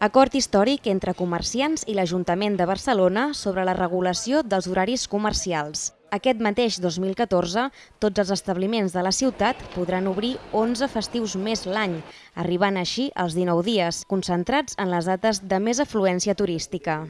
Acord històric entre comerciants i l'Ajuntament de Barcelona sobre la regulació dels horaris comercials. Aquest mateix 2014, tots els establiments de la ciutat podran obrir 11 festius més l'any, arribant així als 19 dies, concentrats en les dates de més afluència turística.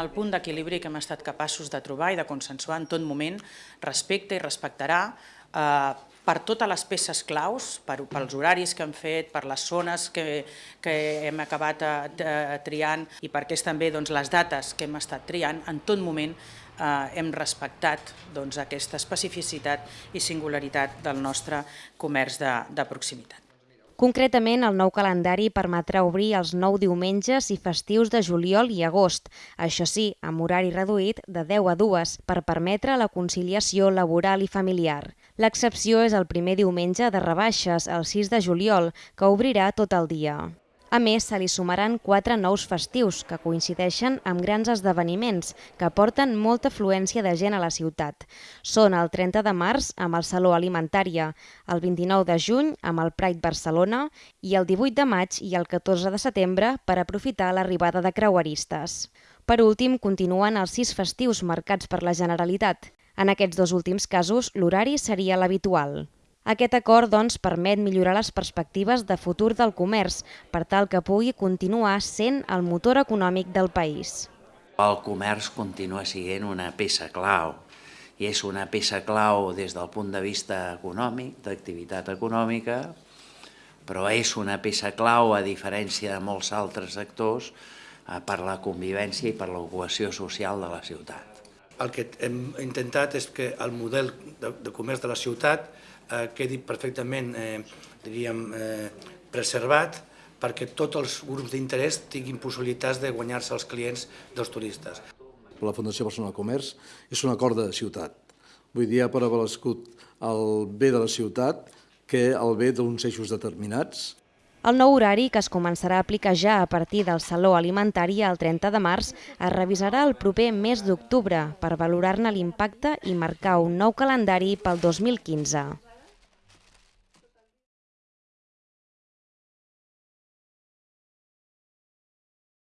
El punt d'equilibri que hem estat capaços de trobar i de consensuar en tot moment respecta i respectarà eh, per totes les peces claus, per, pels horaris que hem fet, per les zones que, que hem acabat eh, triant i perquè és també doncs, les dates que hem estat triant, en tot moment eh, hem respectat doncs, aquesta especificitat i singularitat del nostre comerç de, de proximitat. Concretament, el nou calendari permetrà obrir els nou diumenges i festius de juliol i agost, això sí, amb horari reduït de 10 a 2 per permetre la conciliació laboral i familiar. L'excepció és el primer diumenge de rebaixes, el 6 de juliol, que obrirà tot el dia. A més, se li sumaran quatre nous festius que coincideixen amb grans esdeveniments que porten molta afluència de gent a la ciutat. Són el 30 de març amb el Saló Alimentària, el 29 de juny amb el Pride Barcelona i el 18 de maig i el 14 de setembre per aprofitar l'arribada de creueristes. Per últim, continuen els sis festius marcats per la Generalitat. En aquests dos últims casos, l'horari seria l'habitual. Aquest acord doncs, permet millorar les perspectives de futur del comerç per tal que pugui continuar sent el motor econòmic del país. El comerç continua sent una peça clau i és una peça clau des del punt de vista econòmic, d'activitat econòmica, però és una peça clau, a diferència de molts altres sectors, eh, per la convivència i per l'ocupació social de la ciutat. El que hem intentat és que el model de, de comerç de la ciutat eh, quedi perfectament eh, diríem, eh, preservat perquè tots els grups d'interès tinguin possibilitats de guanyar-se els clients dels turistes. La Fundació Barcelona Comerç és un acord de ciutat. Vull dir, ha prevalescut el bé de la ciutat que el bé d'uns eixos determinats. El nou horari, que es començarà a aplicar ja a partir del Saló Alimentari el 30 de març, es revisarà el proper mes d'octubre per valorar-ne l'impacte i marcar un nou calendari pel 2015.